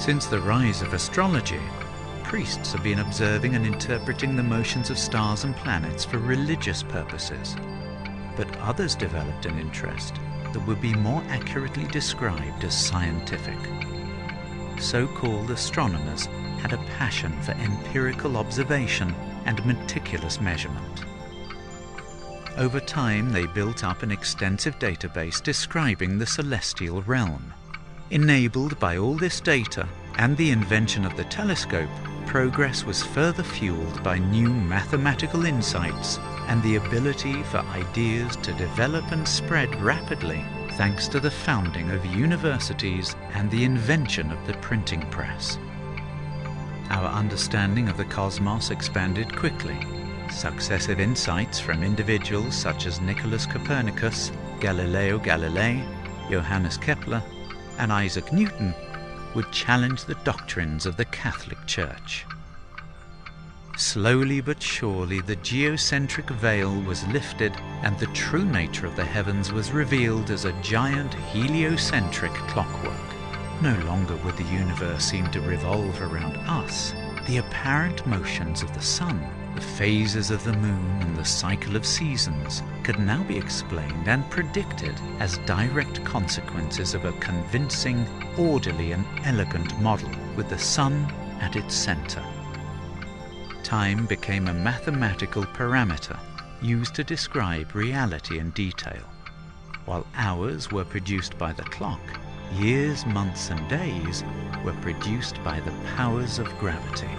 Since the rise of astrology, priests have been observing and interpreting the motions of stars and planets for religious purposes. But others developed an interest that would be more accurately described as scientific. So-called astronomers had a passion for empirical observation and meticulous measurement. Over time, they built up an extensive database describing the celestial realm. Enabled by all this data and the invention of the telescope, progress was further fueled by new mathematical insights and the ability for ideas to develop and spread rapidly thanks to the founding of universities and the invention of the printing press. Our understanding of the cosmos expanded quickly. Successive insights from individuals such as Nicholas Copernicus, Galileo Galilei, Johannes Kepler, and Isaac Newton would challenge the doctrines of the Catholic Church. Slowly but surely the geocentric veil was lifted and the true nature of the heavens was revealed as a giant heliocentric clockwork. No longer would the universe seem to revolve around us. The apparent motions of the sun, the phases of the moon and the cycle of seasons could now be explained and predicted as direct consequences of a convincing, orderly and elegant model with the sun at its center. Time became a mathematical parameter used to describe reality in detail. While hours were produced by the clock, years, months and days were produced by the powers of gravity.